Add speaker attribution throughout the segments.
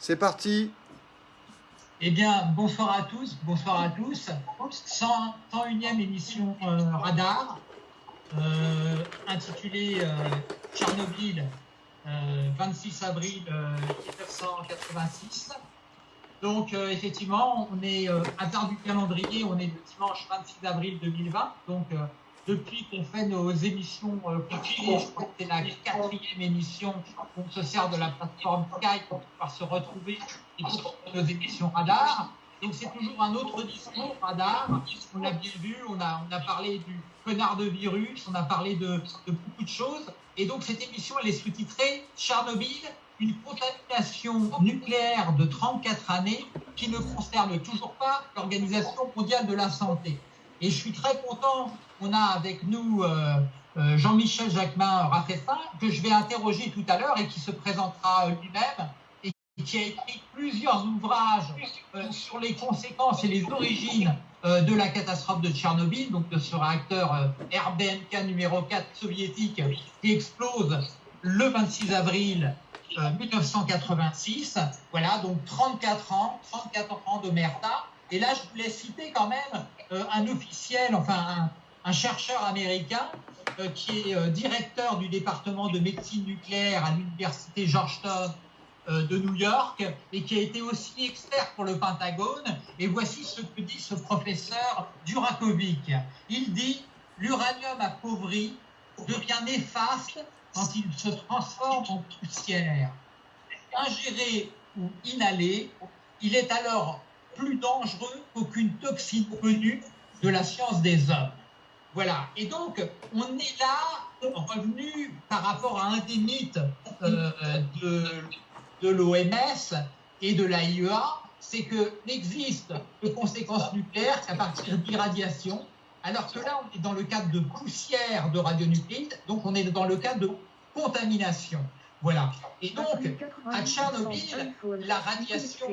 Speaker 1: C'est parti.
Speaker 2: Eh bien, bonsoir à tous, bonsoir à tous. 101e émission euh, Radar, euh, intitulée euh, Tchernobyl, 26 avril 1986. Donc, effectivement, on est, hasard du calendrier, on est le dimanche 26 avril 2020. Donc, depuis qu'on fait nos émissions euh, je crois que c'est la quatrième émission, on se sert de la plateforme Skype pour pouvoir se retrouver et pour nos émissions radar. Donc c'est toujours un autre discours radar. On l'a bien vu, on a, parlé du connard de virus, on a parlé de, de beaucoup de choses. Et donc cette émission, elle est sous-titrée Tchernobyl, une contamination nucléaire de 34 années qui ne concerne toujours pas l'Organisation mondiale de la santé. Et je suis très content qu'on a avec nous euh, euh, Jean-Michel Jacquemin Raffestin, que je vais interroger tout à l'heure et qui se présentera lui-même et qui a écrit plusieurs ouvrages euh, sur les conséquences et les origines de la catastrophe de Tchernobyl, donc de ce réacteur RBMK numéro 4 soviétique qui explose le 26 avril 1986. Voilà, donc 34 ans, 34 ans de merda. Et là, je voulais citer quand même euh, un officiel, enfin un, chercheur américain euh, qui est euh, directeur du département de médecine nucléaire à l'université Georgetown de New York et qui a été aussi expert pour le Pentagone. Et voici ce que dit ce professeur Durakovic. Il dit l'uranium appauvri devient néfaste quand il se transforme en poussière. Ingéré ou inhalé, il est alors plus dangereux qu'aucune toxine connue de la science des hommes. Voilà. Et donc, on est là revenu par rapport à un des mythes euh, de, de l'OMS et de l'AIEA, c'est que n'existe de conséquences nucléaires qu'à partir d'irradiation, alors que là, on est dans le cadre de poussière de radionucléides, donc on est dans le cadre de contamination. Voilà. Et donc, à Tchernobyl, la radiation,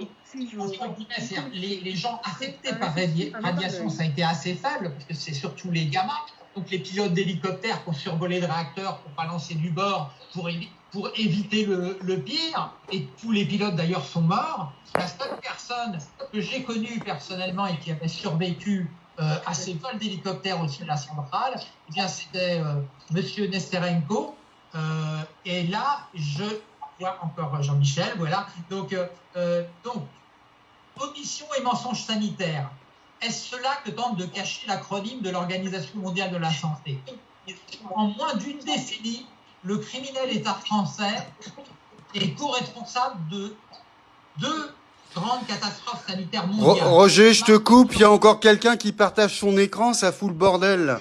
Speaker 2: les, les, gens affectés par radiation, ça a été assez faible, parce que c'est surtout les gamins. Donc, les pilotes d'hélicoptères qui ont survolé le réacteur pour balancer du bord, pour, pour éviter le, le, pire. Et tous les pilotes, d'ailleurs, sont morts. La seule personne que j'ai connue personnellement et qui avait survécu euh, à ces vols d'hélicoptères au-dessus de la centrale, eh bien, c'était euh, Monsieur Nesterenko, euh, et là, je vois encore Jean-Michel, voilà. Donc, euh, euh, donc, omission et mensonge sanitaire. Est-ce cela que tente de cacher l'acronyme de l'Organisation mondiale de la santé? En moins d'une décennie, le criminel État français est co-responsable de deux grandes catastrophes sanitaires mondiales.
Speaker 1: Roger, je te coupe, il y a encore quelqu'un qui partage son écran, ça fout le bordel.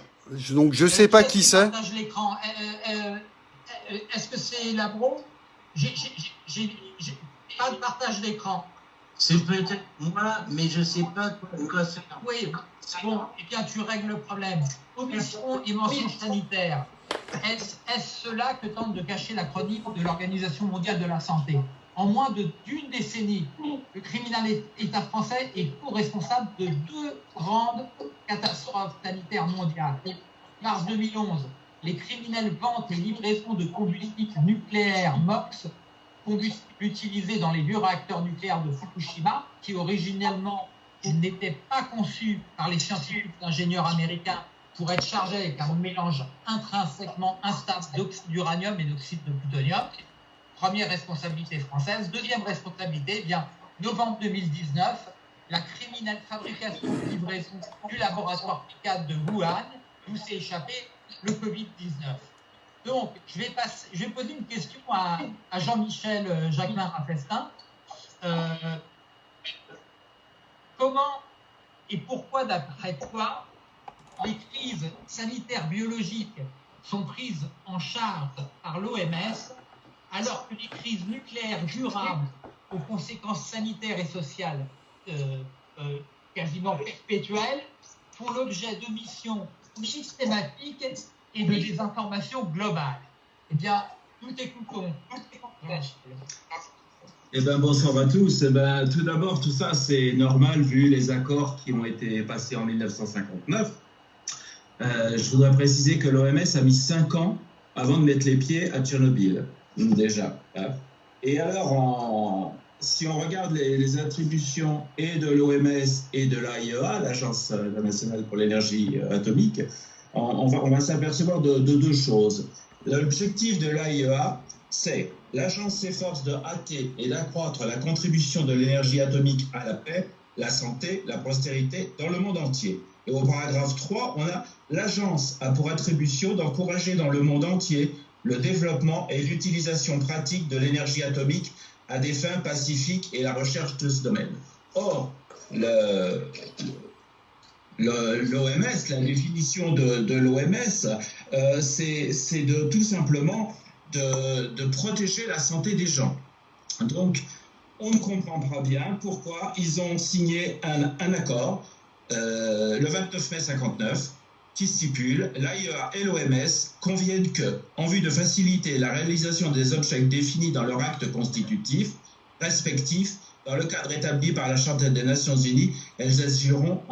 Speaker 1: Donc je sais pas qui c'est.
Speaker 2: Partage l'écran. Euh, est-ce que c'est Labro J'ai pas de partage d'écran.
Speaker 3: C'est peut-être moi, mais je ne sais pas quoi c'est.
Speaker 2: Oui, bon, eh bien, tu règles le problème. Omission et mensonge sanitaire. Est-ce cela que tente de cacher l'acronyme de l'Organisation mondiale de la santé? En moins d'une décennie, le criminel État français est co-responsable de deux grandes catastrophes sanitaires mondiales. Mars 2011, les criminels vendent les livraisons de combustible nucléaire MOX, combustible utilisé dans les vieux réacteurs nucléaires de Fukushima, qui originellement n'étaient pas conçus par les scientifiques ingénieurs américains pour être chargés avec un mélange intrinsèquement instable d'oxyde d'uranium et d'oxyde de plutonium. Première responsabilité française. Deuxième responsabilité, eh bien, novembre 2019, la criminelle fabrication de livraison du laboratoire PICAD de Wuhan, d'où s'est échappé le Covid-19. Donc, je vais, poser une question à, Jean-Michel euh, Jacquemin Raffestin. Euh, comment et pourquoi, d'après toi, les crises sanitaires biologiques sont prises en charge par l'OMS alors que les crises nucléaires durables aux conséquences sanitaires et sociales euh, quasiment perpétuelles font l'objet de missions systématique et de désinformation globale. Eh bien, nous t'écoutons.
Speaker 3: Eh bien, bonsoir à tous. Eh ben, tout d'abord, tout ça, c'est normal vu les accords qui ont été passés en 1959. Euh, je voudrais préciser que l'OMS a mis cinq ans avant de mettre les pieds à Tchernobyl, déjà. Hein. Et alors, si on regarde les, attributions et de l'OMS et de l'AIEA, l'Agence internationale pour l'énergie atomique, on, va, s'apercevoir de, de, deux choses. L'objectif de l'AIEA, c'est l'agence s'efforce de hâter et d'accroître la contribution de l'énergie atomique à la paix, la santé, la postérité dans le monde entier. Et au paragraphe 3, on a l'agence a pour attribution d'encourager dans le monde entier le développement et l'utilisation pratique de l'énergie atomique à des fins pacifiques et la recherche de ce domaine. Or, l'OMS, la définition de, l'OMS, euh, c'est de tout simplement de, protéger la santé des gens. Donc, on ne comprend pas bien pourquoi ils ont signé un, un accord euh, le 29 mai 59 qui stipule l'AIEA et l'OMS conviennent que, en vue de faciliter la réalisation des objets définis dans leur acte constitutif respectif, dans le cadre établi par la Charte des Nations Unies, elles agiront en